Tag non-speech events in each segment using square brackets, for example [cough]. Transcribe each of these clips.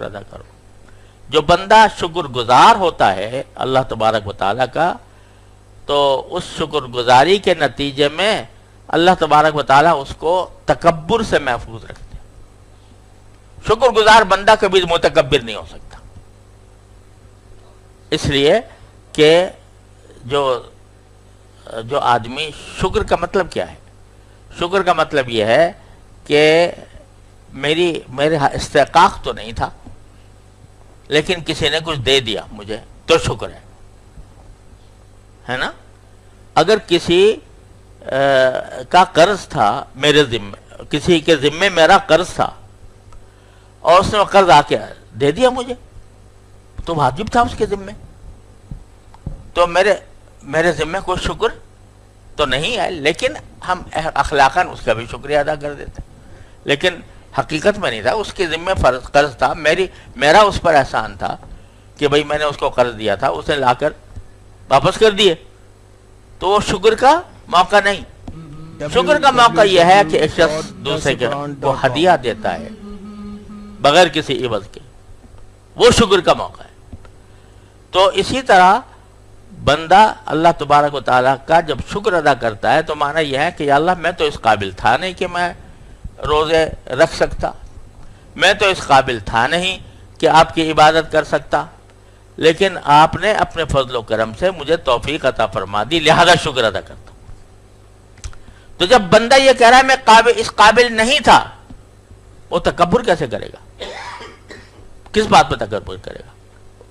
شکر ادا کرو۔ جو بندہ شکر گزار ہوتا ہے، اللہ تبارک و تعالیٰ کا، تو اس شکر گزاری کے نتیجے میں اللہ تبارک و تعالیٰ اس کو تکبر سے محفوظ رکھتے شکر گزار بندہ کبھی متکبر نہیں ہو سکتا۔ اس لیے کہ جو جو آدمی، شکر کا مطلب کیا ہے؟ شکر کا مطلب یہ ہے کہ میری، میرے ہاں استحقاق تو نہیں تھا لیکن کسی نے کچھ دے دیا مجھے، تو شکر ہے۔ ہے نا؟ اگر کسی کا قرض تھا میرے ذمے، کسی کے ذمے میرا قرض تھا، اور اس نے قرض آ کے دے دیا مجھے، تو واجب تھا اس کے ذمے۔ تو میرے میرے ذمے کوئی شکر تو نہیں ہے، لیکن ہم اخلاقاً اس کا بھی شکریہ ادا کر دیتے۔ لیکن حقیقت میں نہیں تھا، اس کے ذمے فرض قرض تھا۔ میری میرا اس پر احسان تھا کہ بھئی میں نے اس کو قرض دیا تھا اسے لا کر واپس کر دیے۔ تو وہ شکر کا موقع نہیں۔ شکر کا موقع یہ ہے کہ ایک شخص دوسرے کے وہ ہدیہ دیتا ہے، بغیر کسی عوض کے۔ وہ شکر کا موقع ہے۔ تو اسی طرح بندہ اللہ تبارک و تعالیٰ کا جب شکر ادا کرتا ہے، تو معنی یہ ہے کہ یا اللہ میں تو اس قابل تھا نہیں کہ میں روزے رکھ سکتا۔ میں تو اس قابل تھا نہیں کہ آپ کی عبادت کر سکتا، لیکن آپ نے اپنے فضل و کرم سے مجھے توفیق عطا فرما دی، لہذا شکر ادا کرتا ہوں۔ تو جب بندہ یہ کہہ رہا ہے، میں قابل اس قابل نہیں تھا، وہ تکبر کیسے کرے گا؟ کس بات پہ تکبر کرے گا؟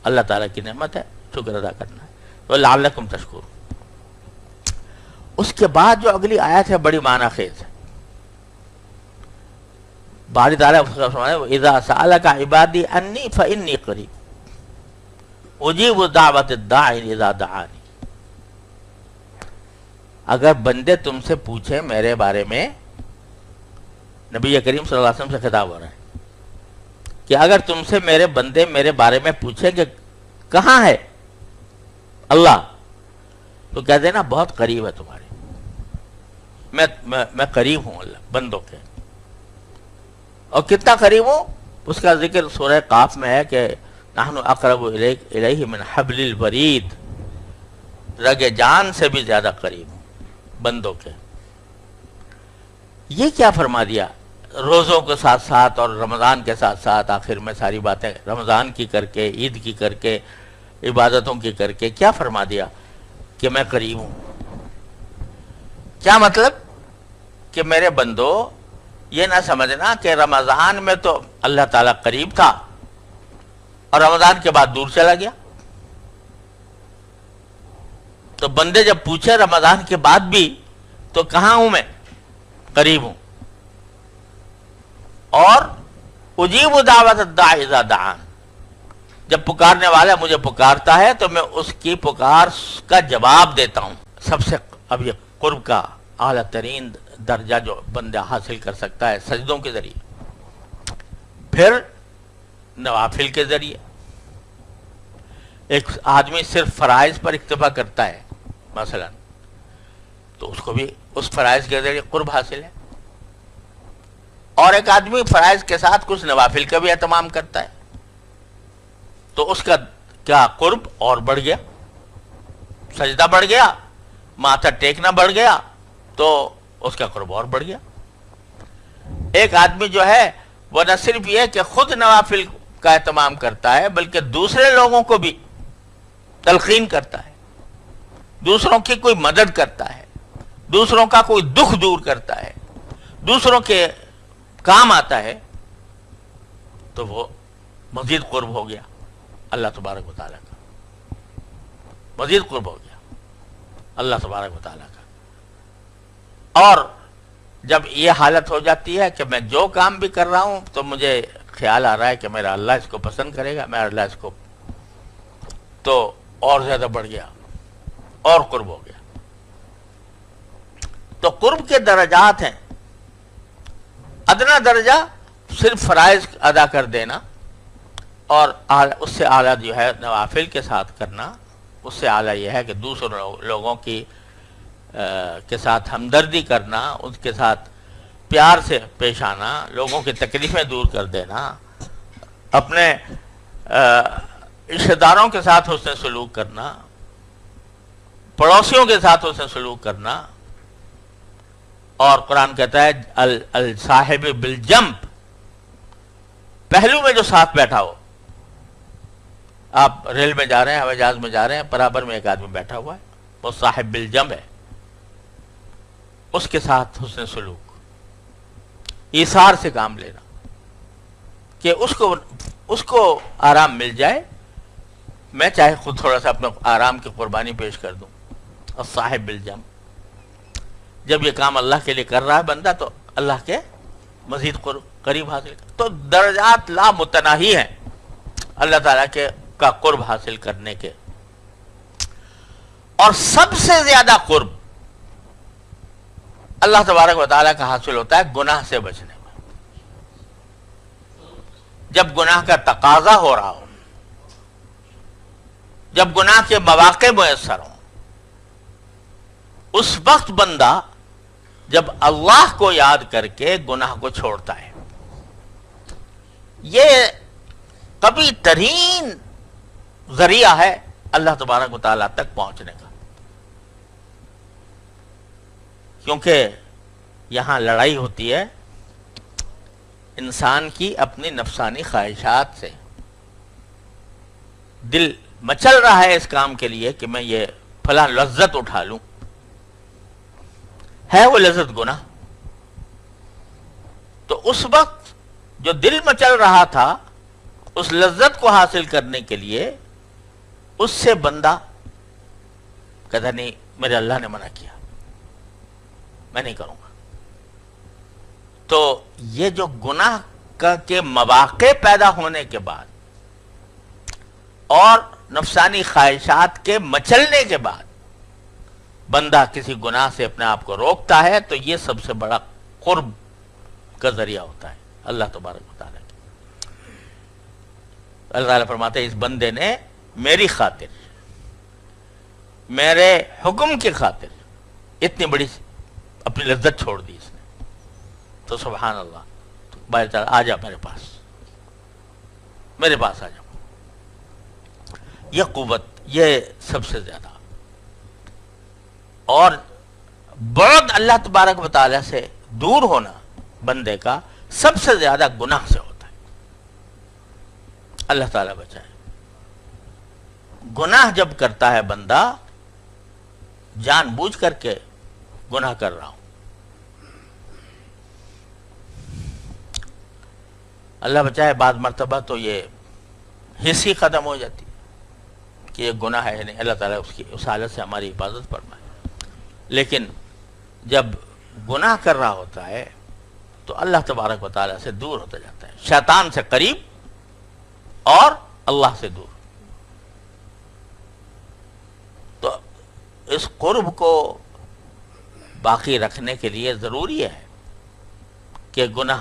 اللہ تعالیٰ کی نعمت ہے، شکر ادا کرنا ہے۔ تو لعلکم تشکر اس کے بعد جو اگلی آیت ہے، بڑی معنی خیز ہے۔ باری تعالیٰ اذا سألک عبادی انی فإنی قریب اجیب دعوت الداعی اذا دعانی اگر بندے تم سے پوچھیں میرے بارے میں، نبی کریم صلی اللہ علیہ وسلم سے خطاب ہو رہا ہے کہ اگر تم سے میرے بندے میرے بارے میں پوچھیں کہ کہاں ہے اللہ، تو کہہ دینا بہت قریب ہے تمہارے۔ میں میں قریب ہوں اللہ، بندوں کے۔ اور کتنا قریب ہوں؟ اس کا ذکر سورہ قاف میں ہے کہ نحن اقرب الیہ من حبل الورید۔ رگ جان سے بھی زیادہ قریب ہوں، بندوں کے۔ یہ کیا فرما دیا؟ روزوں کے ساتھ ساتھ اور رمضان کے ساتھ ساتھ آخر میں ساری باتیں رمضان کی کر کے، عید کی کر کے، عبادتوں کی کر کے کیا فرما دیا کہ میں قریب ہوں؟ کیا مطلب؟ کہ میرے بندو یہ نہ سمجھنا کہ رمضان میں تو اللہ تعالیٰ قریب تھا اور رمضان کے بعد دور چلا گیا۔ تو بندے جب پوچھے رمضان کے بعد بھی تو کہاں ہوں میں؟ قریب ہوں۔ اور اجیب دعوت دعان۔ جب پکارنے والا مجھے پکارتا ہے تو میں اس کی پکار کا جواب دیتا ہوں۔ سب سے اب یہ قرب کا اعلیٰ ترین درجہ جو بندہ حاصل کر سکتا ہے سجدوں کے ذریعے۔ پھر نوافل کے ذریعے۔ ایک آدمی صرف فرائض پر اکتفا کرتا ہے، مثلا، تو اس کو بھی اس فرائض کے ذریعے قرب حاصل ہے۔ اور ایک آدمی فرائض کے ساتھ کچھ نوافل کا بھی اہتمام کرتا ہے۔ تو اس کا کیا قرب اور بڑھ گیا؟ سجدہ بڑھ گیا، ماتھا ٹیکنا بڑھ گیا تو اس کا قرب اور بڑھ گیا۔ ایک آدمی جو ہے، وہ نہ صرف یہ کہ خود نوافل کا اہتمام کرتا ہے، بلکہ دوسرے لوگوں کو بھی تلقین کرتا ہے۔ دوسروں کی کوئی مدد کرتا ہے۔ دوسروں کا کوئی دکھ دور کرتا ہے۔ دوسروں کے کام آتا ہے۔ تو وہ مزید قرب ہو گیا۔ اللہ تبارک و تعالیٰ کا۔ مزید قرب ہو گیا۔ اللہ تبارک و تعالیٰ کا اور جب یہ حالت ہو جاتی ہے کہ میں جو کام بھی کر رہا ہوں تو مجھے خیال آ رہا ہے کہ میرا اللہ اس کو پسند کرے گا میرا اللہ اس کو تو اور زیادہ بڑھ گیا، اور قرب ہو گیا۔ تو قرب کے درجات ہیں۔ ادنا درجہ صرف فرائض ادا کر دینا اور اس سے اعلیٰ جو ہے نوافل کے ساتھ کرنا، اس سے اعلیٰ یہ ہے کہ دوسرے لوگوں کی کے ساتھ ہمدردی کرنا ان کے ساتھ پیار سے پیش آنا، لوگوں کی تکلیفیں دور کر دینا، اپنے رشتے داروں کے ساتھ حسن سلوک کرنا، پڑوسیوں کے ساتھ اسے سلوک کرنا، اور قرآن کہتا ہے الصاحب بالجمپ پہلو میں جو ساتھ بیٹھا ہو۔ آپ ریل میں جا رہے ہیں، ہوائی جہاز میں جا رہے ہیں، برابر میں ایک آدمی بیٹھا ہوا ہے، وہ صاحب بالجم ہے۔ اس کے ساتھ حسن سلوک۔ ایسار سے کام لینا۔ کہ اس کو اس کو آرام مل جائے۔ میں چاہے خود تھوڑا سا اپنے آرام کی قربانی پیش کر دوں۔ اور صاحب بالجم جب یہ کام اللہ کے لیے کر رہا ہے بندہ، تو اللہ کے مزید قریب حاصل تو درجات لا متناہی ہیں۔ اللہ تعالیٰ کے، کا قرب حاصل کرنے کے۔ اور سب سے زیادہ قرب اللہ تبارک و تعالیٰ کا حاصل ہوتا ہے گناہ سے بچنے میں۔ جب گناہ کا تقاضا ہو رہا ہو، جب گناہ کے مواقع میسر ہوں، اس وقت بندہ جب اللہ کو یاد کر کے گناہ کو چھوڑتا ہے، یہ کبھی ترین ذریعہ ہے اللہ تبارک و تعالیٰ تک پہنچنے کا۔ کیونکہ یہاں لڑائی ہوتی ہے انسان کی اپنی نفسانی خواہشات سے۔ دل مچل رہا ہے اس کام کے لیے کہ میں یہ فلاں لذت اٹھا لوں۔ ہے وہ لذت گنا تو اس وقت جو دل میں چل رہا تھا اس لذت کو حاصل کرنے کے لیے اس سے بندہ کہتا نہیں، میرے اللہ نے منع کیا۔ میں نہیں کروں گا۔ تو یہ جو گناہ کے مواقع پیدا ہونے کے بعد اور نفسانی خواہشات کے مچلنے کے بعد بندہ کسی گناہ سے اپنے آپ کو روکتا ہے، تو یہ سب سے بڑا قرب کا ذریعہ ہوتا ہے۔ اللہ تبارک تعالیٰ اللہ تعالیٰ فرماتے اس بندے نے میری خاطر، میرے حکم کی خاطر اتنی بڑی اپنی لذت چھوڑ دی اس نے۔ تو سبحان اللہ، تو تعالیٰ آ جا میرے پاس۔ میرے پاس آ جاؤ یہ قوت، یہ سب سے زیادہ۔ اور بہت اللہ تبارک و تعالیٰ سے دور ہونا بندے کا سب سے زیادہ گناہ سے ہوتا ہے۔ اللہ تعالیٰ بچائے۔ گناہ جب کرتا ہے بندہ، جان بوجھ کر کے گناہ کر رہا ہوں۔ اللہ بچائے بعد مرتبہ تو یہ حصی ختم ہو جاتی کہ یہ گناہ ہے نہیں، اللہ تعالیٰ اس کی، اس حالت سے ہماری حفاظت فرمائے۔ لیکن جب گناہ کر رہا ہوتا ہے تو اللہ تبارک و تعالیٰ سے دور ہوتا جاتا ہے۔ شیطان سے قریب اور اللہ سے دور۔ تو اس قرب کو باقی رکھنے کے لیے ضروری ہے کہ گناہ،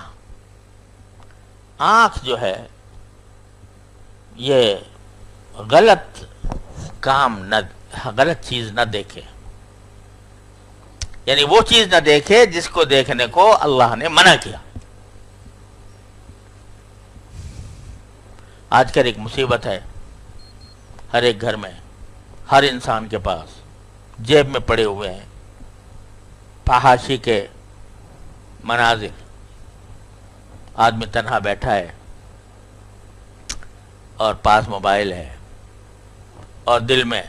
آنکھ جو ہے، یہ غلط کام نہ، غلط چیز نہ دیکھے۔ یعنی وہ چیز نہ دیکھے جس کو دیکھنے کو اللہ نے منع کیا۔ آج کل ایک مصیبت ہے ہر ایک گھر میں، ہر انسان کے پاس جیب میں پڑے ہوئے ہیں۔ پہاشی کے مناظر۔ آدمی تنہا بیٹھا ہے اور پاس موبائل ہے اور دل میں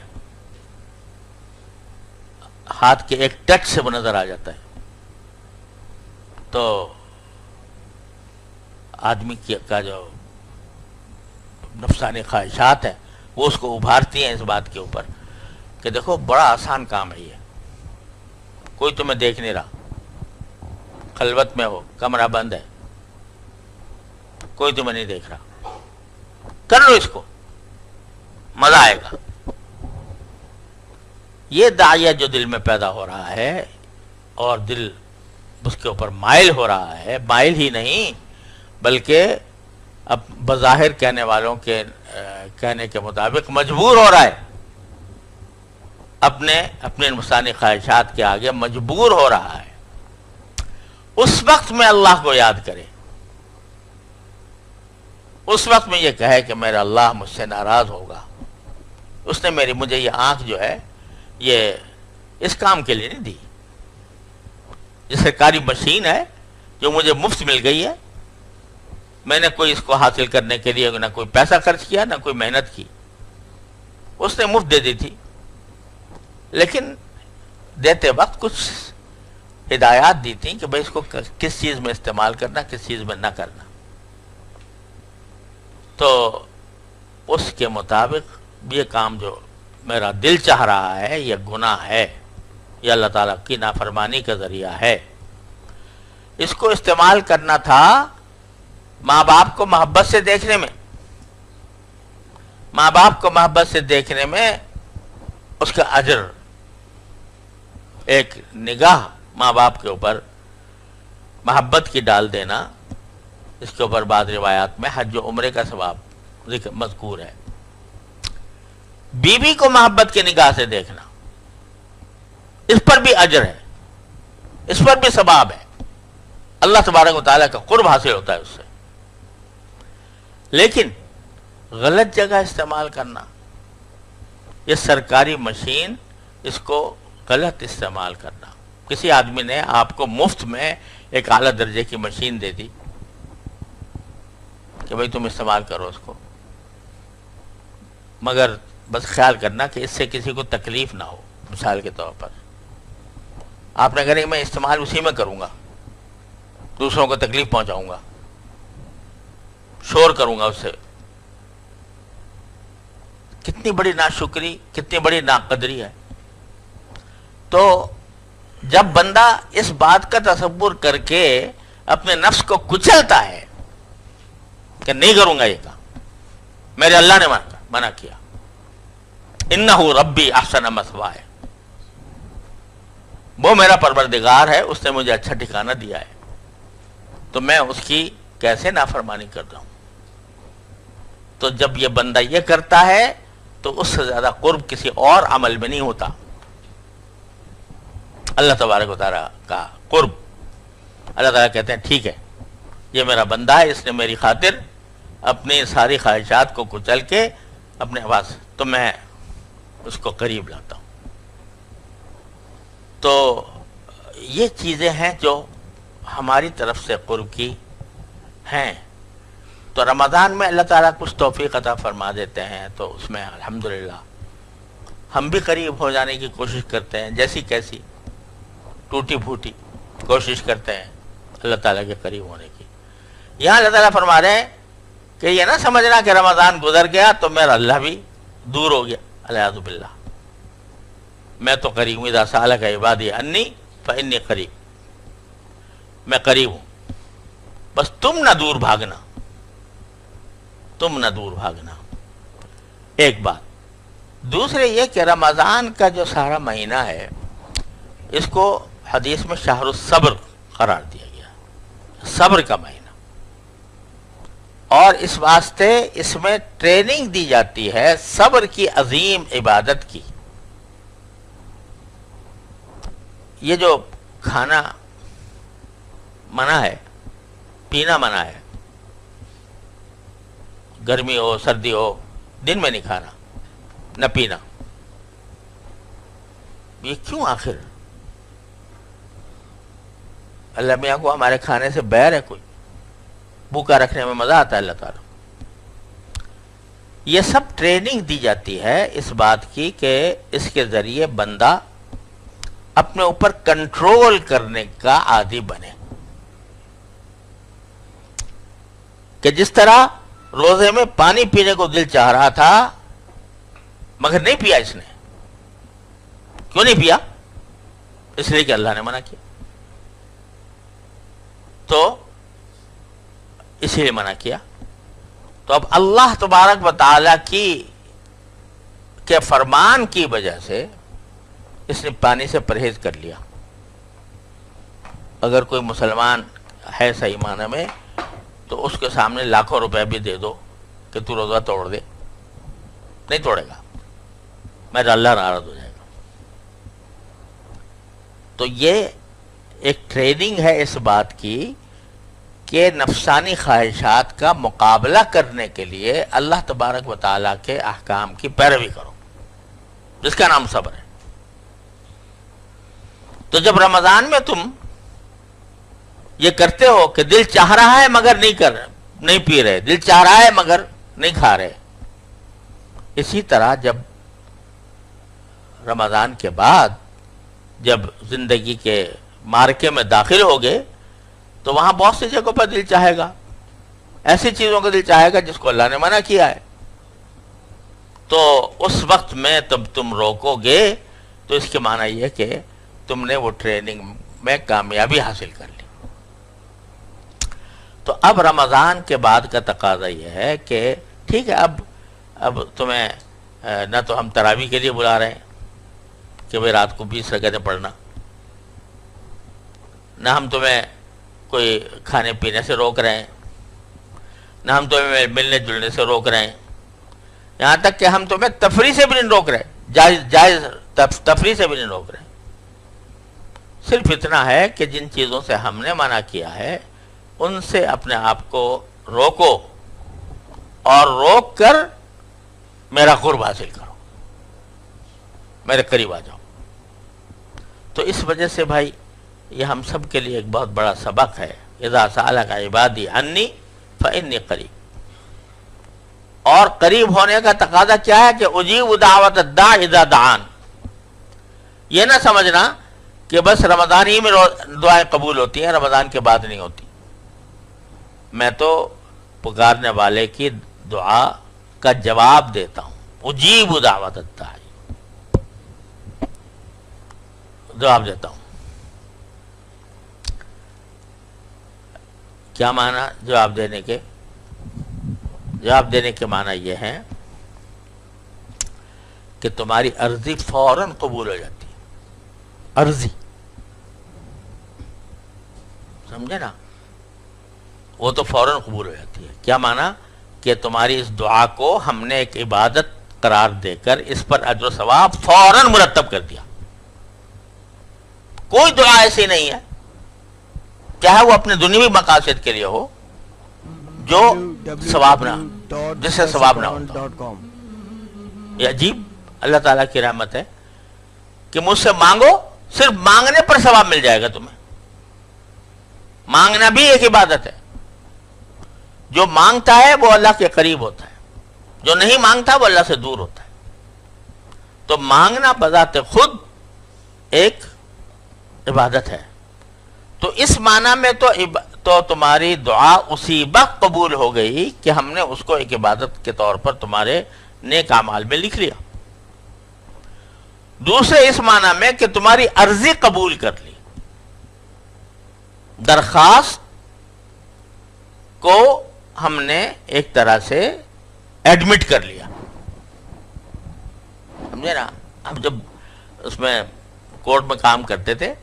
ہاتھ کے ایک ٹچ سے وہ نظر آ جاتا ہے۔ تو آدمی کا جو نفسانی خواہشات ہیں وہ اس کو ابھارتی ہیں اس بات کے اوپر کہ دیکھو، بڑا آسان کام ہے یہ۔ کوئی تمہیں دیکھ نہیں رہا۔ خلوت میں ہو، کمرہ بند ہے۔ کوئی تمہیں نہیں دیکھ رہا۔ کر لو اس کو۔ مزہ آئے گا۔ یہ دائیا جو دل میں پیدا ہو رہا ہے اور دل اس کے اوپر مائل ہو رہا ہے، مائل ہی نہیں، بلکہ اب بظاہر کہنے والوں کے کہنے کے مطابق مجبور ہو رہا ہے۔ اپنے اپنے انسانی خواہشات کے آگے مجبور ہو رہا ہے۔ اس وقت میں اللہ کو یاد کرے۔ اس وقت میں یہ کہے کہ میرا اللہ مجھ سے ناراض ہوگا۔ اس نے میری، مجھے یہ آنکھ جو ہے، یہ اس کام کے لیے نہیں دی۔ یہ سرکاری مشین ہے جو مجھے مفت مل گئی ہے۔ میں نے کوئی اس کو حاصل کرنے کے لیے نہ کوئی پیسہ خرچ کیا، نہ کوئی محنت کی۔ اس نے مفت دے دی تھی۔ لیکن دیتے وقت کچھ ہدایات دی تھیں کہ بھائی اس کو کس چیز میں استعمال کرنا، کس چیز میں نہ کرنا۔ تو اس کے مطابق یہ کام جو میرا دل چاہ رہا ہے، یہ گناہ ہے، یہ اللہ تعالیٰ کی نافرمانی کا ذریعہ ہے۔ اس کو استعمال کرنا تھا ماں باپ کو محبت سے دیکھنے میں۔ ماں باپ کو محبت سے دیکھنے میں اس کا اجر ایک نگاہ ماں باپ کے اوپر محبت کی ڈال دینا، اس کے اوپر بعض روایات میں حج و عمرے کا ثواب مذکور ہے۔ بیوی کو محبت کی نگاہ سے دیکھنا، اس پر بھی اجر ہے، اس پر بھی ثواب ہے۔ اللہ تبارک و تعالیٰ کا قرب حاصل ہوتا ہے اس سے۔ لیکن غلط جگہ استعمال کرنا، یہ سرکاری مشین اس کو غلط استعمال کرنا۔ کسی آدمی نے آپ کو مفت میں ایک اعلیٰ درجے کی مشین دے دی کہ بھائی تم استعمال کرو اس کو۔ مگر بس خیال کرنا کہ اس سے کسی کو تکلیف نہ ہو، مثال کے طور پر۔ آپ نے کہا میں استعمال اسی میں کروں گا، دوسروں کو تکلیف پہنچاؤں گا۔ شور کروں گا اس سے۔ کتنی بڑی ناشکری، کتنی بڑی ناقدری ہے۔ تو جب بندہ اس بات کا تصور کر کے اپنے نفس کو کچلتا ہے کہ نہیں کروں گا یہ کام، میرے اللہ نے منع کیا۔ انہو ربی احسن مسوا ہے وہ میرا پروردگار ہے، اس نے مجھے اچھا ٹھکانہ دیا ہے۔ تو میں اس کی کیسے نافرمانی کرتا ہوں؟ تو جب یہ بندہ یہ کرتا ہے تو اس سے زیادہ قرب کسی اور عمل میں نہیں ہوتا۔ اللہ تبارک و تعالیٰ کا قرب۔ اللہ تعالیٰ کہتے ہیں، ٹھیک ہے، یہ میرا بندہ ہے، اس نے میری خاطر اپنی ساری خواہشات کو کچل کے اپنے آواز تو میں اس کو قریب لاتا ہوں۔ تو یہ چیزیں ہیں جو ہماری طرف سے قرب کی ہیں۔ تو رمضان میں اللہ تعالیٰ کچھ توفیق عطا فرما دیتے ہیں، تو اس میں الحمدللہ ہم بھی قریب ہو جانے کی کوشش کرتے ہیں، جیسی کیسی۔ ٹوٹی پھوٹی کوشش کرتے ہیں اللہ تعالیٰ کے قریب ہونے کی۔ یہاں اللہ تعالیٰ فرما رہے ہیں کہ یہ نہ سمجھنا کہ رمضان گزر گیا تو میرا اللہ بھی دور ہو گیا۔ الحد باللہ۔ میں تو قریب ہوں سال کا عبادی انی فنی قریب۔ میں قریب ہوں۔ بس تم نہ دور بھاگنا۔ تم نہ دور بھاگنا۔ ایک بات۔ دوسرے یہ کہ رمضان کا جو سارا مہینہ ہے، اس کو حدیث میں شہر الصبر قرار دیا گیا صبر کا مہینہ۔ اور اس واسطے اس میں ٹریننگ دی جاتی ہے صبر کی عظیم عبادت کی۔ یہ جو کھانا منع ہے، پینا منع ہے، گرمی ہو، سردی ہو، دن میں نہیں کھانا، نہ پینا۔ یہ کیوں آخر؟ اللہ میاں کو ہمارے کھانے سے بیر ہے کوئی۔ بھوکا رکھنے میں مزہ آتا ہے اللہ تعالیٰ۔ یہ سب ٹریننگ دی جاتی ہے اس بات کی کہ اس کے ذریعے بندہ اپنے اوپر کنٹرول کرنے کا عادی بنے۔ کہ جس طرح روزے میں پانی پینے کو دل چاہ رہا تھا، مگر نہیں پیا اس نے۔ کیوں نہیں پیا؟ اس لیے کہ اللہ نے منع کیا۔ تو اسی لیے منع کیا۔ تو اب اللہ تبارک و تعالی کی، کے فرمان کی وجہ سے اس نے پانی سے پرہیز کر لیا۔ اگر کوئی مسلمان ہے صحیح معنی میں، تو اس کے سامنے لاکھوں روپے بھی دے دو کہ تو روزہ توڑ دے۔ نہیں توڑے گا۔ میرا اللہ ناراض ہو جائے گا۔ تو یہ ایک ٹریننگ ہے اس بات کی کہ نفسانی خواہشات کا مقابلہ کرنے کے لیے اللہ تبارک و تعالیٰ کے احکام کی پیروی کرو۔ جس کا نام صبر ہے۔ تو جب رمضان میں تم یہ کرتے ہو کہ دل چاہ رہا ہے مگر نہیں کر نہیں پی رہے، دل چاہ رہا ہے مگر نہیں کھا رہے۔ اسی طرح جب رمضان کے بعد جب زندگی کے مارکے میں داخل ہو گئے، تو وہاں بہت سی جگہوں پر دل چاہے گا۔ ایسی چیزوں کا دل چاہے گا جس کو اللہ نے منع کیا ہے۔ تو اس وقت میں تب تم روکو گے، تو اس کے معنی یہ کہ تم نے وہ ٹریننگ میں کامیابی حاصل کر لی۔ تو اب رمضان کے بعد کا تقاضا یہ ہے کہ ٹھیک ہے، اب اب تمہیں نہ تو ہم تراوی کے لیے بلا رہے ہیں کہ بھائی رات کو بیس رکعتیں پڑھنا۔ نہ ہم تمہیں کوئی کھانے پینے سے روک رہے ہیں، نہ ہم تمہیں ملنے جلنے سے روک رہے ہیں۔ یہاں تک کہ ہم تمہیں تفریح سے بھی نہیں روک رہے، جائز جائز تفریح سے بھی نہیں روک رہے۔ صرف اتنا ہے کہ جن چیزوں سے ہم نے منع کیا ہے، ان سے اپنے آپ کو روکو اور روک کر میرا قرب حاصل کرو، میرے قریب آ جاؤ۔ تو اس وجہ سے بھائی یہ ہم سب کے لیے ایک بہت بڑا سبق ہے۔ اذا کا عبادی انی فنی قریب۔ اور قریب ہونے کا تقاضا کیا ہے کہ اجیب دعوت دا اذا دعان۔ یہ نہ سمجھنا کہ بس رمضان ہی میں دعائیں قبول ہوتی ہیں، رمضان کے بعد نہیں ہوتی۔ میں تو پکارنے والے کی دعا کا جواب دیتا ہوں۔ اجیب دعوت الداعی جواب دیتا ہوں۔ کیا معنی جواب دینے کے؟ جواب دینے کے معنی یہ ہے کہ تمہاری عرضی فوراً قبول ہو جاتی ہے۔ عرضی۔ سمجھے نا؟ وہ تو فوراً قبول ہو جاتی ہے۔ کیا معنی؟ کہ تمہاری اس دعا کو ہم نے ایک عبادت قرار دے کر اس پر اجر و ثواب فوراً مرتب کر دیا۔ کوئی دعا ایسی نہیں ہے۔ چاہے وہ اپنے دنیوی مقاصد کے لیے ہو، جو ثواب نہ جس سے ثواب نہ ہوتا یہ عجیب، اللہ تعالیٰ کی رحمت ہے کہ مجھ سے مانگو، صرف مانگنے پر ثواب مل جائے گا تمہیں۔ مانگنا بھی ایک عبادت ہے۔ جو مانگتا ہے، وہ اللہ کے قریب ہوتا ہے۔ جو نہیں مانگتا، وہ اللہ سے دور ہوتا ہے۔ تو مانگنا بذات خود ایک عبادت ہے۔ تو اس معنی میں تو تو تمہاری دعا اسی وقت قبول ہو گئی کہ ہم نے اس کو ایک عبادت کے طور پر تمہارے نیک اعمال میں لکھ لیا۔ دوسرے اس معنی میں کہ تمہاری عرضی قبول کر لی۔ درخواست کو ہم نے ایک طرح سے ایڈمٹ کر لیا۔ سمجھے نا؟ ہم جب اس میں کورٹ میں کام کرتے تھے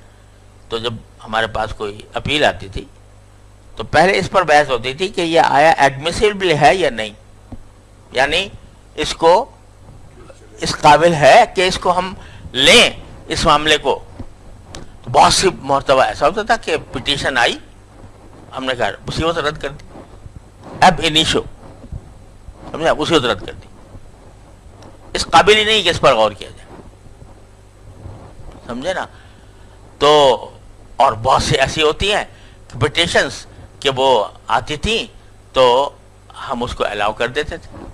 تو جب ہمارے پاس کوئی اپیل آتی تھی، تو پہلے اس پر بحث ہوتی تھی کہ یہ آیا ایڈمیسیبل ہے یا نہیں؟ یعنی اس کو، اس قابل ہے کہ اس کو ہم لیں اس معاملے کو؟ تو بہت سی مرتبہ ایسا ہوتا تھا کہ پٹیشن آئی، ہم نے کہا اسی وقت رد کر دی۔ اب انیشو سمجھا اسی وقت رد کر دی۔ اس قابل ہی نہیں کہ اس پر غور کیا جائے۔ سمجھے نا؟ تو اور بہت سی ایسی ہوتی ہیں پٹیشنس کہ وہ آتی تھیں تو ہم اس کو الاؤ کر دیتے تھے۔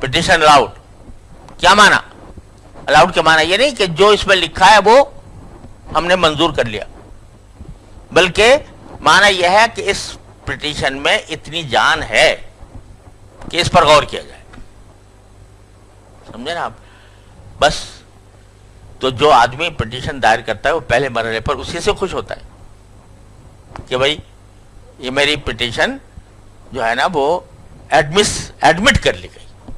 پٹیشن الاؤڈ کیا مانا؟ الاؤڈ کے مانا یہ نہیں کہ جو اس میں لکھا ہے وہ ہم نے منظور کر لیا۔ بلکہ مانا یہ ہے کہ اس پٹیشن میں اتنی جان ہے کہ اس پر غور کیا جائے۔ سمجھے نا آپ؟ بس تو جو آدمی پٹیشن دائر کرتا ہے وہ پہلے مرحلے پر اسی سے خوش ہوتا ہے کہ بھائی یہ میری پٹیشن جو ہے نا وہ ایڈمس ایڈمٹ کر لی گئی۔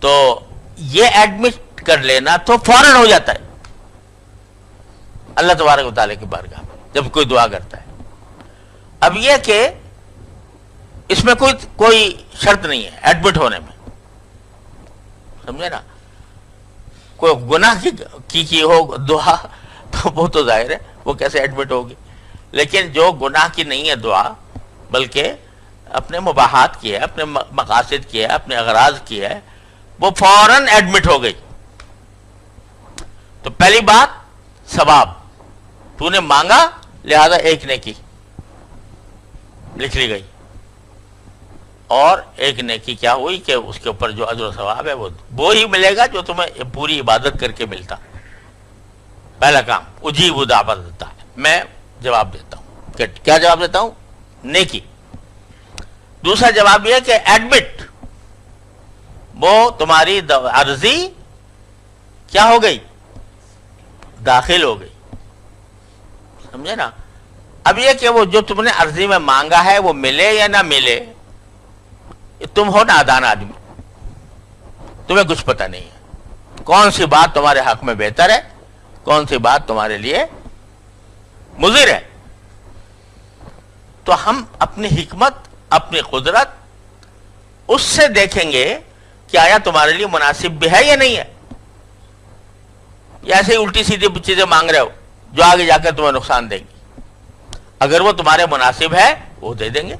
تو یہ ایڈمٹ کر لینا تو فوراً ہو جاتا ہے۔ اللہ تبارک مطالعے کی بارگاہ جب کوئی دعا کرتا ہے۔ اب یہ کہ اس میں کوئی کوئی شرط نہیں ہے ایڈمٹ ہونے میں۔ سمجھے نا؟ کوئی گناہ کی کی ہو دعا، تو وہ تو ظاہر ہے، وہ کیسے ایڈمٹ ہوگی؟ لیکن جو گناہ کی نہیں ہے دعا، بلکہ اپنے مباحات کی ہے، اپنے مقاصد کی ہے، اپنے اغراض کی ہے، وہ فوراً ایڈمٹ ہو گئی۔ تو پہلی بات، ثواب۔ تو نے مانگا، لہذا ایک نے کی، لکھ لی گئی۔ اور ایک نیکی کیا ہوئی کہ اس کے اوپر جو عجر و ثواب ہے وہ وہ ہی ملے گا جو تمہیں پوری عبادت کر کے ملتا۔ پہلا کام، اجیب دعوت دیتا ہے۔ میں جواب دیتا ہوں۔ کیا جواب دیتا ہوں؟ نیکی۔ دوسرا جواب یہ کہ ایڈمٹ وہ تمہاری عرضی کیا ہو گئی؟ داخل ہو گئی۔ سمجھے نا؟ اب یہ کہ وہ جو تم نے عرضی میں مانگا ہے وہ ملے یا نہ ملے؟ تم ہو نادان آدمی۔ تمہیں کچھ پتہ نہیں ہے۔ کون سی بات تمہارے حق میں بہتر ہے؟ کون سی بات تمہارے لیے مضر ہے؟ تو ہم اپنی حکمت، اپنی قدرت اس سے دیکھیں گے کہ آیا تمہارے لیے مناسب بھی ہے یا نہیں ہے۔ یا ایسے ہی الٹی سیدھی چیزیں مانگ رہے ہو، جو آگے جا کر تمہیں نقصان دیں گی۔ اگر وہ تمہارے مناسب ہے، وہ دے دیں گے۔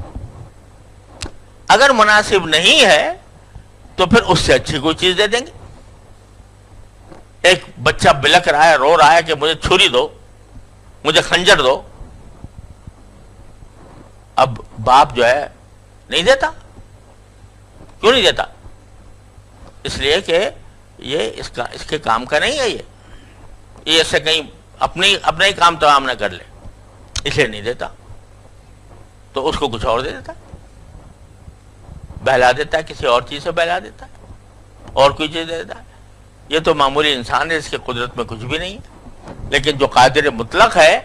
اگر مناسب نہیں ہے تو پھر اس سے اچھی کوئی چیز دے دیں گے۔ ایک بچہ بلک رہا ہے، رو رہا ہے کہ مجھے چھری دو، مجھے خنجر دو۔ اب باپ جو ہے، نہیں دیتا۔ کیوں نہیں دیتا؟ اس لیے کہ یہ اس کا، اس کے کام کا نہیں ہے یہ۔ یہ ایسے کہیں اپنی، اپنا ہی کام تمام نہ کر لے۔ اس لیے نہیں دیتا۔ تو اس کو کچھ اور دے دیتا۔ بہلا دیتا ہے، کسی اور چیز سے بہلا دیتا ہے، اور کوئی چیز دے دیتا ہے۔ یہ تو معمولی انسان ہے، اس کی قدرت میں کچھ بھی نہیں ہے۔ لیکن جو قادر مطلق ہے،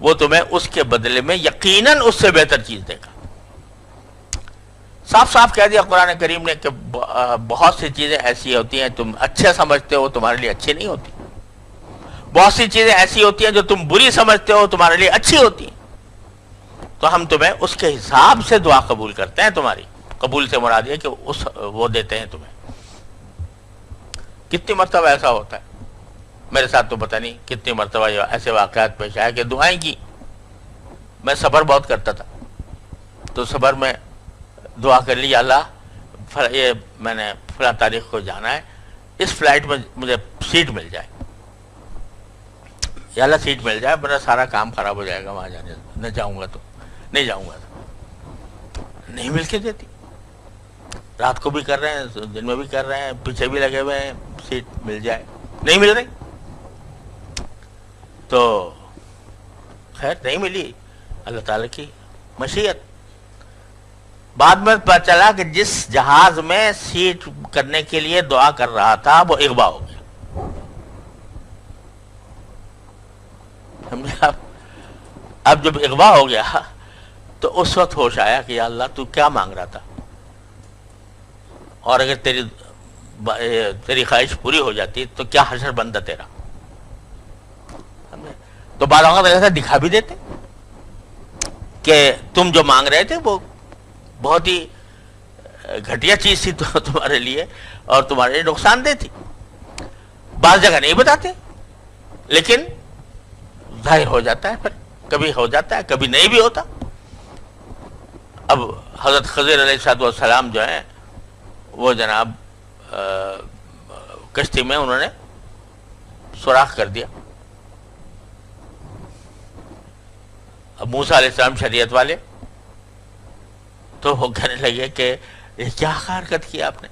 وہ تمہیں اس کے بدلے میں یقیناً اس سے بہتر چیز دے گا۔ صاف صاف کہہ دیا، قرآن کریم نے کہ بہت سی چیزیں ایسی ہوتی ہیں، تم اچھے سمجھتے ہو، تمہارے لیے اچھی نہیں ہوتی۔ بہت سی چیزیں ایسی ہوتی ہیں جو تم بری سمجھتے ہو، تمہارے لیے اچھی ہوتی ہیں۔ تو ہم تمہیں اس کے حساب سے دعا قبول کرتے ہیں تمہاری۔ قبول سے مراد یہ کہ اس وہ دیتے ہیں تمہیں۔ کتنی مرتبہ ایسا ہوتا ہے؟ میرے ساتھ تو پتہ نہیں کتنی مرتبہ ایسے واقعات پیش آئے کہ دعائیں کی۔ میں صبر بہت کرتا تھا۔ تو صبر میں دعا کر لی اللہ یہ میں نے فلاں تاریخ کو جانا ہے۔ اس فلائٹ میں مجھے سیٹ مل جائے۔ یا اللہ، سیٹ مل جائے میرا سارا کام خراب ہو جائے گا وہاں جانے نہ جاؤں گا تو۔ نہیں جاؤں گا تو۔ نہیں مل کے دیتی۔ رات کو بھی کر رہے ہیں، دن میں بھی کر رہے ہیں، پیچھے بھی لگے ہوئے ہیں، سیٹ مل جائے۔ نہیں مل رہی؟ تو خیر، نہیں ملی۔ اللہ تعالی کی مشیت۔ بعد میں پتا چلا کہ جس جہاز میں سیٹ کرنے کے لیے دعا کر رہا تھا، وہ اغوا ہو گیا۔ اب جب اغوا ہو گیا تو اس وقت ہوش آیا کہ یا اللہ، تو کیا مانگ رہا تھا؟ اور اگر تیری تیری خواہش پوری ہو جاتی تو کیا حشر بندہ تیرا؟ تو بعض اوقات ایسا دکھا بھی دیتے کہ تم جو مانگ رہے تھے وہ بہت ہی گھٹیا چیز تھی [laughs] تمہارے لیے اور تمہارے لیے نقصان دہ تھی۔ بعض جگہ نہیں بتاتے، لیکن ظاہر ہو جاتا ہے پھر۔ کبھی ہو جاتا ہے، کبھی نہیں بھی ہوتا۔ اب حضرت خضر علیہ السلام جو ہیں وہ جناب کشتی میں انہوں نے سوراخ کر دیا۔ اب موسا علیہ السلام شریعت والے تو وہ کہنے لگے کہ یہ کیا حرکت کیا آپ نے؟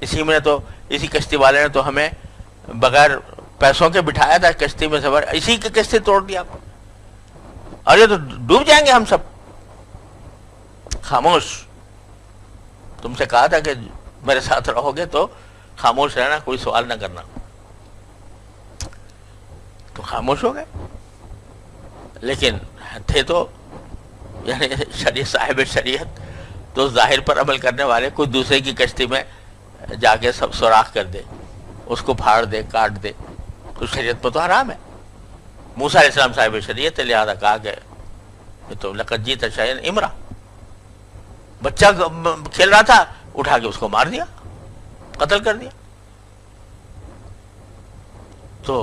اسی میں تو، اسی کشتی والے نے تو ہمیں بغیر پیسوں کے بٹھایا تھا، کشتی میں سفر اسی کی کشتی توڑ دیا آپ اور یہ تو ڈوب جائیں گے ہم سب۔ خاموش۔ تم سے کہا تھا کہ میرے ساتھ رہو گے تو خاموش رہنا، کوئی سوال نہ کرنا۔ تو خاموش ہو گئے۔ لیکن تھے تو یعنی شریعت، صاحب شریعت تو ظاہر پر عمل کرنے والے، کوئی دوسرے کی کشتی میں جا کے سب سوراخ کر دے، اس کو پھاڑ دے، کاٹ دے۔ تو شریعت میں تو حرام ہے۔ موسا علیہ السلام صاحب شریعت، لہٰذا کہا کہ تو لقت جیت شاہین امرا۔ بچہ کھیل رہا تھا، اٹھا کے اس کو مار دیا، قتل کر دیا۔ تو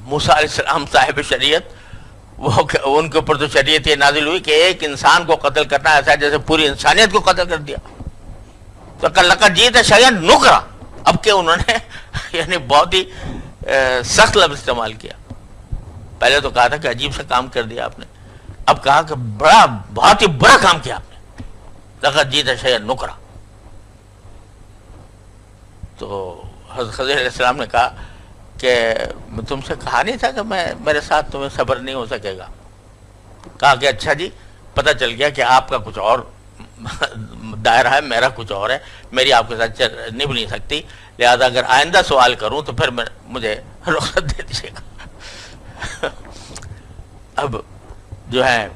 موسا علیہ السلام صاحب شریعت، وہ ان کے اوپر تو شریعت یہ نازل ہوئی کہ ایک انسان کو قتل کرنا ایسا ہے جیسے پوری انسانیت کو قتل کر دیا۔ تو کل جیت ہے شاید نکرا۔ اب کہ انہوں نے [laughs] یعنی بہت ہی سخت لفظ استعمال کیا۔ پہلے تو کہا تھا کہ عجیب سا کام کر دیا آپ نے۔ اب کہا کہ بڑا بہت ہی برا کام کیا آپ نے۔ لقت جیت ہے نکرا تو حضرت خضر علیہ السلام نے کہا کہ تم سے کہا نہیں تھا کہ میں میرے ساتھ تمہیں صبر نہیں ہو سکے گا؟ کہا کہ اچھا جی پتہ چل گیا کہ آپ کا کچھ اور دائرہ ہے، میرا کچھ اور ہے، میری آپ کے ساتھ نبھ نہیں سکتی۔ لہذا اگر آئندہ سوال کروں تو پھر مجھے رخصت دے دیجیے گا۔ اب جو ہے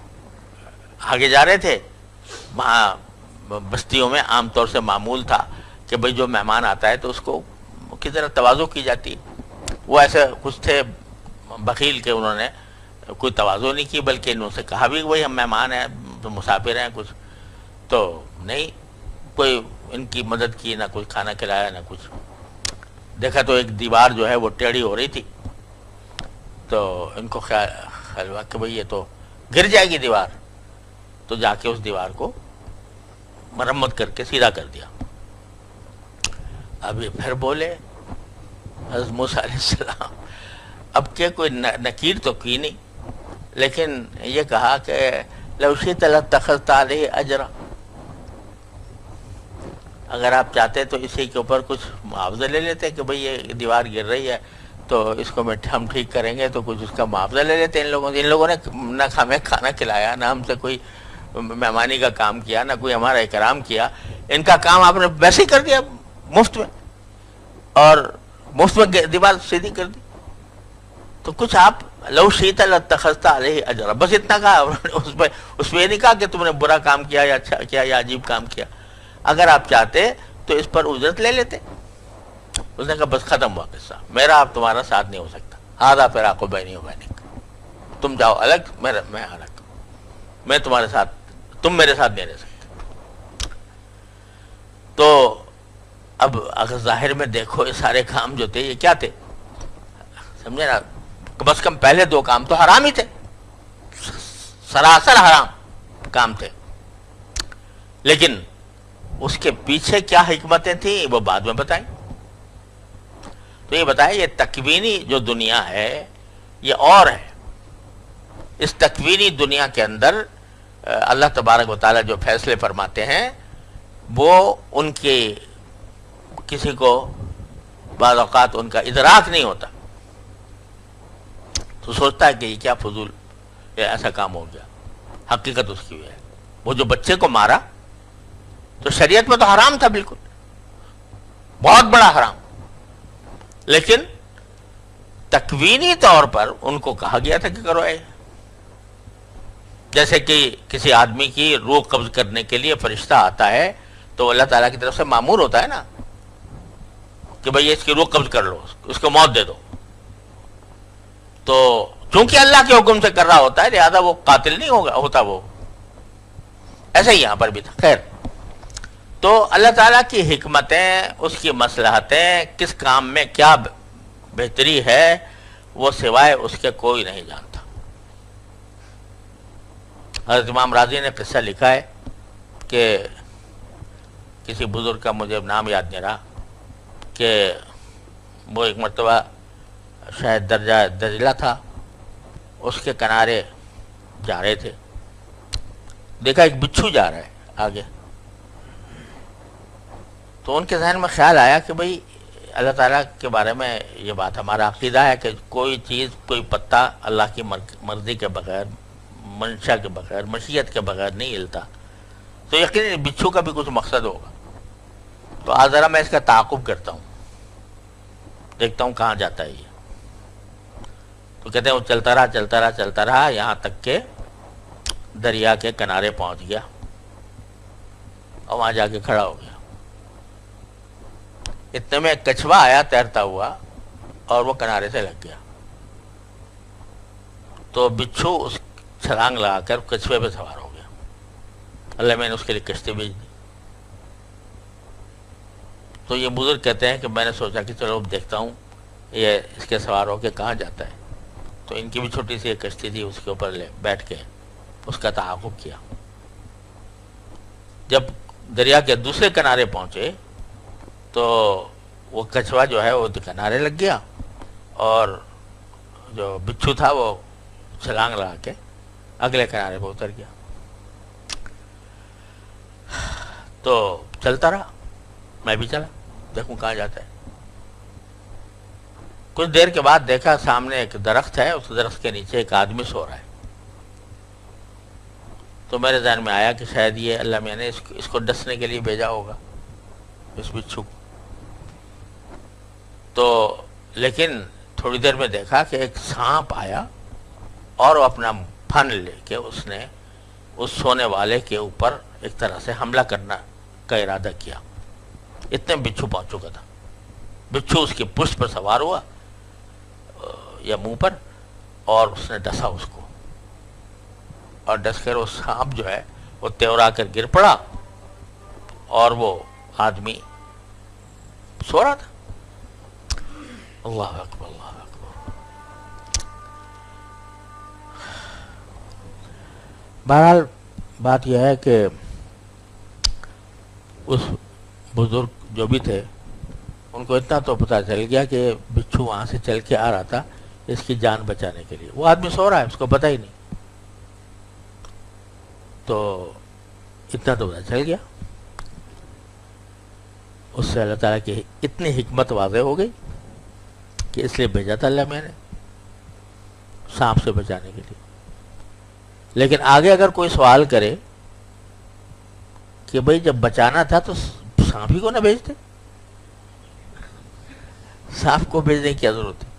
آگے جا رہے تھے، وہاں بستیوں میں عام طور سے معمول تھا کہ بھئی جو مہمان آتا ہے تو اس کو کس طرح توازو کی جاتی۔ وہ ایسے کچھ تھے بخیل کے انہوں نے کوئی توازو نہیں کی، بلکہ انہوں سے کہا بھی وہی ہم مہمان ہیں مسافر ہیں، کچھ۔ تو نہیں، کوئی ان کی مدد کی، نہ کچھ کھانا کھلایا، نہ کچھ۔ دیکھا تو ایک دیوار جو ہے وہ ٹیڑھی ہو رہی تھی۔ تو ان کو خیال ہوا کہ بھئی یہ تو گر جائے گی دیوار۔ تو جا کے اس دیوار کو مرمت کر کے سیدھا کر دیا۔ ابھی پھر بولے، حضرت موسیٰ علیہ السلام، اب کہ کوئی نکیر تو کی نہیں، لیکن یہ کہا کہ لوشی طلب تخت علیہ اجرا۔ اگر آپ چاہتے تو اسی کے اوپر کچھ معاوضہ لے لیتے کہ بھئی یہ دیوار گر رہی ہے، تو اس کو ہم ٹھیک کریں گے تو کچھ اس کا معاوضہ لے لیتے ان لوگوں سے۔ ان لوگوں نے نہ ہمیں کھانا کھلایا، نہ ہم سے کوئی مہمانی کا کام کیا، نہ کوئی ہمارا اکرام کیا، ان کا کام آپ نے ویسے ہی کر دیا، مفت میں۔ اور مفت میں دیوار سیدھی کر دی۔ تو کچھ آپ لو شیتل تخستہ علیہ اجرا، بس اتنا کہا۔ [laughs] اس پہ اس پہ یہ نہیں کہا کہ تم نے برا کام کیا یا اچھا کیا یا عجیب کام کیا۔ اگر آپ چاہتے تو اس پر اجرت لے لیتے۔ اس نے کہا، بس ختم ہوا قصہ۔ میرا آپ تمہارا ساتھ نہیں ہو سکتا۔ آدھا پھر آپ کو بہنی ہو بہنی تم جاؤ الگ میں میں الگ۔ میں تمہارے ساتھ تم میرے ساتھ نہیں رہ سکتے۔ تو اب اگر ظاہر میں دیکھو یہ سارے کام جو تھے، یہ کیا تھے؟ سمجھے نا؟ بس کم پہلے دو کام تو حرام ہی تھے۔ سراسر حرام کام تھے۔ لیکن اس کے پیچھے کیا حکمتیں تھیں، وہ بعد میں بتائیں۔ تو یہ بتائیں، یہ تکوینی جو دنیا ہے، یہ اور ہے۔ اس تکوینی دنیا کے اندر اللہ تبارک و تعالیٰ جو فیصلے فرماتے ہیں، وہ ان کے کسی کو بعض اوقات ان کا ادراک نہیں ہوتا۔ تو سوچتا ہے کہ یہ کیا فضول، یہ ایسا کام ہو گیا۔ حقیقت اس کی ہے۔ وہ جو بچے کو مارا، تو شریعت میں تو حرام تھا بالکل۔ بہت بڑا حرام۔ لیکن تکوینی طور پر ان کو کہا گیا تھا کہ کرو اے۔ جیسے کہ کسی آدمی کی روح قبض کرنے کے لیے فرشتہ آتا ہے، تو اللہ تعالیٰ کی طرف سے معمور ہوتا ہے نا کہ بھئی اس کی روح قبض کر لو، اس کو موت دے دو۔ تو چونکہ اللہ کے حکم سے کر رہا ہوتا ہے، لہذا وہ قاتل نہیں ہوگا، ہوتا وہ۔ ایسا ہی یہاں پر بھی تھا۔ خیر۔ تو اللہ تعالیٰ کی حکمتیں، اس کی مسلحتیں کس کام میں کیا بہتری ہے، وہ سوائے اس کے کوئی نہیں جانتا۔ حضرت امام راضی نے قصہ لکھا ہے کہ کسی بزرگ کا مجھے نام یاد نہیں رہا کہ وہ ایک مرتبہ شاید درجہ درجلہ تھا، اس کے کنارے جا رہے تھے۔ دیکھا، ایک بچھو جا رہا ہے آگے۔ تو ان کے ذہن میں خیال آیا کہ بھئی اللہ تعالیٰ کے بارے میں یہ بات ہمارا عقیدہ ہے کہ کوئی چیز، کوئی پتہ اللہ کی مرضی کے بغیر منشا کے بغیر، مشیت کے بغیر نہیں ہلتا۔ تو یقیناً بچھو کا بھی کچھ مقصد ہوگا۔ تو آج ذرا میں اس کا تعاقب کرتا ہوں۔ دیکھتا ہوں کہاں جاتا ہے یہ۔ تو کہتے ہیں وہ چلتا رہا چلتا رہا چلتا رہا، یہاں تک کہ دریا کے کنارے پہنچ گیا۔ اور وہاں جا کے کھڑا ہو گیا۔ اتنے میں ایک کچھوا آیا، تیرتا ہوا، اور وہ کنارے سے لگ گیا۔ تو بچھو اس چھلانگ لگا کر کچھوے پہ سوار ہو گیا۔ اللہ میں نے اس کے لیے کشتی بھیج دی۔ تو یہ بزرگ کہتے ہیں کہ میں نے سوچا کہ چلو اب دیکھتا ہوں یہ اس کے سوار ہو کے کہاں جاتا ہے۔ تو ان کی بھی چھوٹی سی ایک کشتی تھی، اس کے اوپر لے بیٹھ کے اس کا تعاقب کیا۔ جب دریا کے دوسرے کنارے پہنچے تو وہ کچھوا جو ہے وہ کنارے لگ گیا اور جو بچھو تھا وہ چھلانگ لگا کے اگلے کنارے پہ اتر گیا۔ تو چلتا رہا۔ میں بھی چلا۔ دیکھوں کہاں جاتا ہے۔ کچھ دیر کے بعد دیکھا سامنے ایک درخت ہے، اس درخت کے نیچے ایک آدمی سو رہا ہے۔ تو میرے ذہن میں آیا کہ شاید یہ اللہ میں نے اس کو ڈسنے کے لیے بھیجا ہوگا۔ اس بچھو تو لیکن تھوڑی دیر میں دیکھا کہ ایک سانپ آیا اور وہ اپنا پھن لے کے اس نے اس سونے والے کے اوپر ایک طرح سے حملہ کرنا کا ارادہ کیا۔ اتنے بچھو پہنچ چکا تھا۔ بچھو اس کی پشت پر سوار ہوا یا منہ پر، اور اس نے ڈسا اس کو۔ اور ڈس کر وہ سانپ جو ہے، وہ تیورا کر گر پڑا اور وہ آدمی سو رہا تھا۔ اللہ اکبر، اللہ بہرحال بات یہ ہے کہ اس بزرگ جو بھی تھے، ان کو اتنا تو پتا چل گیا کہ بچھو وہاں سے چل کے آ رہا تھا اس کی جان بچانے کے لیے۔ وہ آدمی سو رہا ہے، اس کو پتا ہی نہیں۔ تو اتنا تو پتا چل گیا۔ اس سے اللہ تعالیٰ کی اتنی حکمت واضح ہو گئی کہ اس لیے بھیجا تھا اللہ میں نے، سانپ سے بچانے کے لیے۔ لیکن آگے اگر کوئی سوال کرے کہ بھئی جب بچانا تھا تو سانپ ہی کو نہ بھیجتے؟ سانپ کو بھیجنے کی کیا ضرورت ہے؟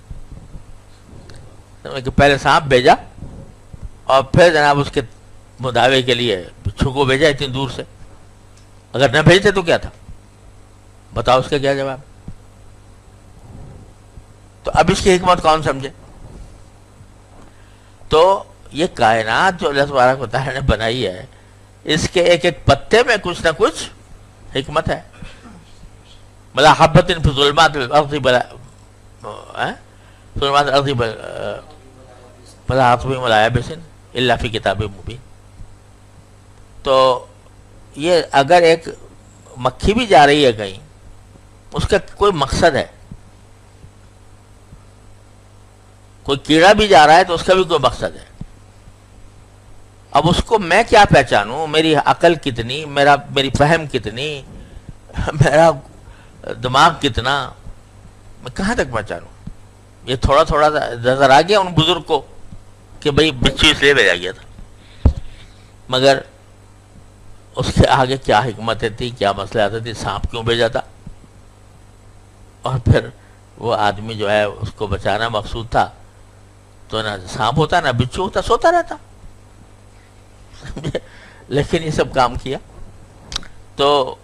کہ پہلے سانپ بھیجا اور پھر جناب اس کے مداوے کے لیے بچھو کو بھیجا اتنی دور سے۔ اگر نہ بھیجتے تو کیا تھا؟ بتاؤ اس کا کیا جواب۔ تو اب اس کی حکمت کون سمجھے؟ تو یہ کائنات جو اللہ تبارک و تعالیٰ نے بنائی ہے، اس کے ایک ایک پتے میں کچھ نہ کچھ حکمت ہے۔ بلا حبت ظلمات الارض بلا ظلمات الارض بلا حطبی ملایا بسن اللہ فی کتاب مبین۔ تو یہ اگر ایک مکھی بھی جا رہی ہے کہیں، اس کا کوئی مقصد ہے۔ کوئی کیڑا بھی جا رہا ہے تو اس کا بھی کوئی مقصد ہے۔ اب اس کو میں کیا پہچانوں؟ میری عقل کتنی؟ میرا میری فہم کتنی؟ میرا دماغ کتنا؟ میں کہاں تک پہچانوں؟ یہ تھوڑا تھوڑا نظر آ گیا ان بزرگ کو کہ بھائی بچی اس لیے بھیجا گیا تھا۔ مگر اس کے آگے کیا حکمتیں تھی کیا مسئلہ آتا تھی سانپ کیوں بھیجا تھا؟ اور پھر وہ آدمی جو ہے اس کو بچانا مقصود تھا تو نہ سانپ ہوتا، نہ بچو ہوتا، سوتا رہتا۔ [laughs] لیکن یہ سب کام کیا۔ تو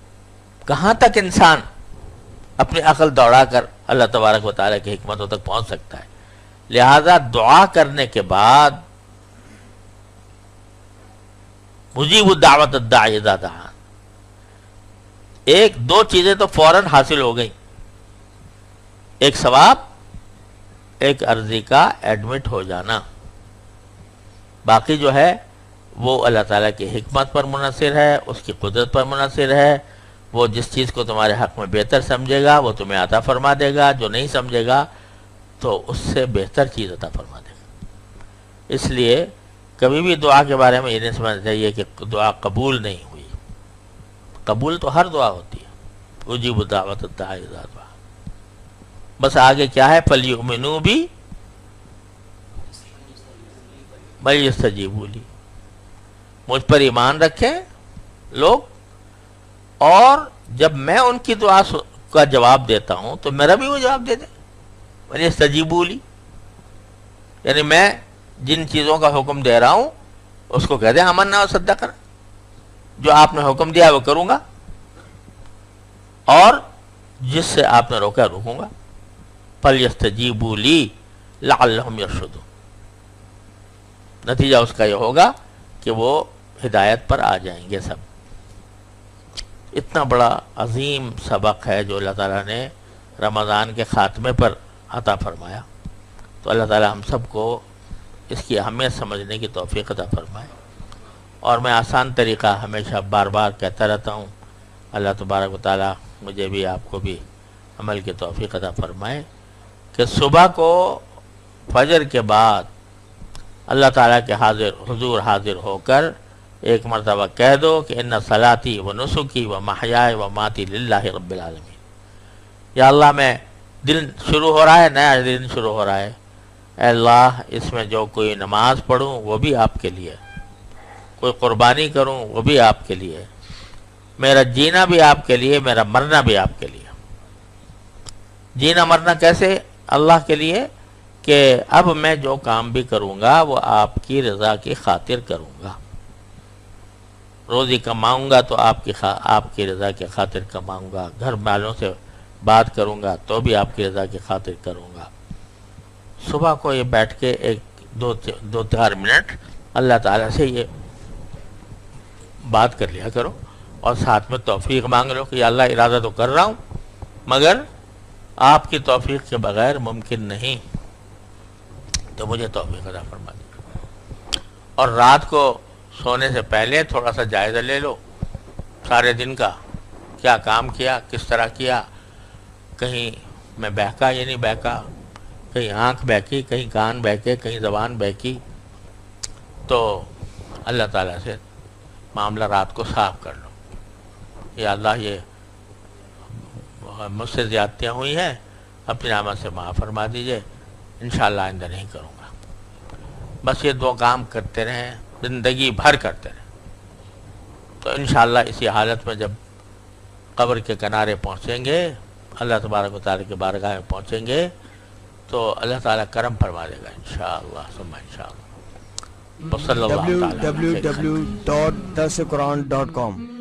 کہاں تک انسان اپنی عقل دوڑا کر اللہ تبارک و تعالیٰ کی حکمتوں تک پہنچ سکتا ہے؟ لہذا دعا کرنے کے بعد مجیب الدعوت الدعی دادا ایک دو چیزیں تو فوراً حاصل ہو گئیں۔ ایک ثواب، ایک عرضی کا ایڈمٹ ہو جانا۔ باقی جو ہے وہ اللہ تعالیٰ کی حکمت پر منحصر ہے، اس کی قدرت پر منحصر ہے۔ وہ جس چیز کو تمہارے حق میں بہتر سمجھے گا، وہ تمہیں عطا فرما دے گا، جو نہیں سمجھے گا، تو اس سے بہتر چیز عطا فرما دے گا۔ اس لیے کبھی بھی دعا کے بارے میں یہ نہیں سمجھنا چاہیے کہ دعا قبول نہیں ہوئی۔ قبول تو ہر دعا ہوتی ہے۔ اجیب دعوت دعا۔ بس آگے کیا ہے؟ پلی امنو بھی بھائی بولی مجھ پر ایمان رکھیں لوگ۔ اور جب میں ان کی دعا کا جواب دیتا ہوں تو میرا بھی وہ جواب دے دے بھائی سجیبولی یعنی میں جن چیزوں کا حکم دے رہا ہوں، اس کو کہہ دیں، امن نہ سدا کر جو آپ نے حکم دیا وہ کروں گا۔ اور جس سے آپ نے روکا روکوں گا۔ فَلْيَسْتَجِيبُوا لِي لَعَلَّهُمْ يَرْشُدُونَ۔ نتیجہ اس کا یہ ہوگا کہ وہ ہدایت پر آ جائیں گے سب۔ اتنا بڑا عظیم سبق ہے جو اللہ تعالیٰ نے رمضان کے خاتمے پر عطا فرمایا۔ تو اللہ تعالیٰ ہم سب کو اس کی اہمیت سمجھنے کی توفیق عطا فرمائے۔ اور میں آسان طریقہ ہمیشہ بار بار کہتا رہتا ہوں۔ اللہ تبارک و تعالیٰ مجھے بھی، آپ کو بھی عمل کی توفیق عطا فرمائے کہ صبح کو فجر کے بعد اللہ تعالیٰ کے حاضر، حضور حاضر ہو کر ایک مرتبہ کہہ دو کہ ان صلاتی و نسخی و محیائے و ماتی للہ رب العالمین۔ یا اللہ، میں دن شروع ہو رہا ہے، نیا دن شروع ہو رہا ہے۔ اے اللہ، اس میں جو کوئی نماز پڑھوں، وہ بھی آپ کے لیے۔ کوئی قربانی کروں، وہ بھی آپ کے لیے۔ میرا جینا بھی آپ کے لیے، میرا مرنا بھی آپ کے لیے۔ جینا مرنا کیسے؟ اللہ کے لیے کہ اب میں جو کام بھی کروں گا، وہ آپ کی رضا کی خاطر کروں گا۔ روزی کماؤں گا تو آپ کی آپ کی رضا کی خاطر کماؤں گا۔ گھر والوں سے بات کروں گا تو بھی آپ کی رضا کی خاطر کروں گا۔ صبح کو یہ بیٹھ کے ایک دو دو چار منٹ اللہ تعالیٰ سے یہ بات کر لیا کرو اور ساتھ میں توفیق مانگ لو کہ اللہ ارادہ تو کر رہا ہوں، مگر آپ کی توفیق کے بغیر ممکن نہیں۔ تو مجھے توفیق ادا فرما دے۔ اور رات کو سونے سے پہلے تھوڑا سا جائزہ لے لو۔ سارے دن کا کیا کام کیا، کس طرح کیا؟ کہیں میں بہکا یا نہیں بہکا؟ کہیں آنکھ بہکی، کہیں کان بہکے، کہیں زبان بہکی۔ تو اللہ تعالیٰ سے معاملہ رات کو صاف کر لو۔ یا اللہ، یہ مجھ سے زیادتیاں ہوئی ہیں، اپنی نامہ سے معاف فرما دیجیے۔ انشاءاللہ آئندہ نہیں کروں گا۔ بس یہ دو کام کرتے رہیں۔ زندگی بھر کرتے رہے تو انشاءاللہ اسی حالت میں جب قبر کے کنارے پہنچیں گے، اللہ تبارک و تعالیٰ کے بارگاہ میں پہنچیں گے، تو اللہ تعالیٰ کرم فرما دے گا انشاءاللہ شاء انشاءاللہ۔ www.dasquran.com